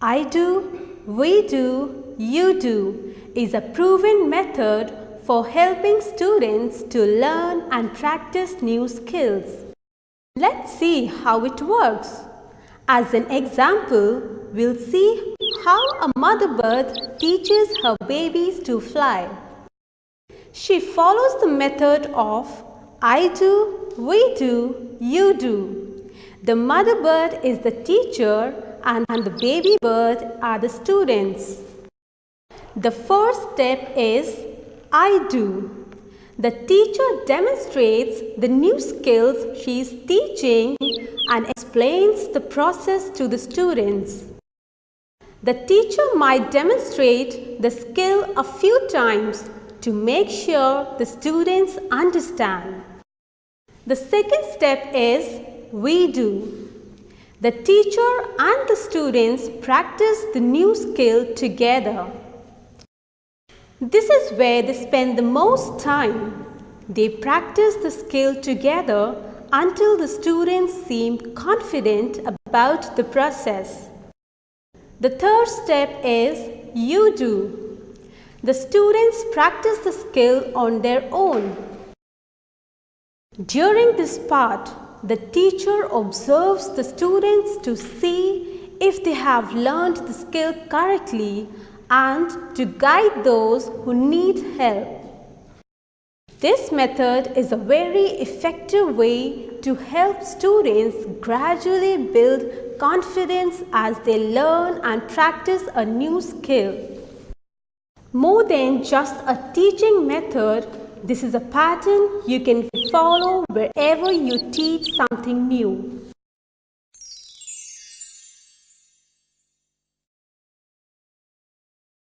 I do, we do, you do is a proven method for helping students to learn and practice new skills. Let's see how it works. As an example, we'll see how a mother bird teaches her babies to fly. She follows the method of I do, we do, you do. The mother bird is the teacher and the baby bird are the students. The first step is I do. The teacher demonstrates the new skills she is teaching and explains the process to the students. The teacher might demonstrate the skill a few times to make sure the students understand. The second step is we do. The teacher and the students practice the new skill together. This is where they spend the most time. They practice the skill together until the students seem confident about the process. The third step is you do. The students practice the skill on their own. During this part, the teacher observes the students to see if they have learned the skill correctly and to guide those who need help. This method is a very effective way to help students gradually build confidence as they learn and practice a new skill. More than just a teaching method, this is a pattern you can follow wherever you teach something new.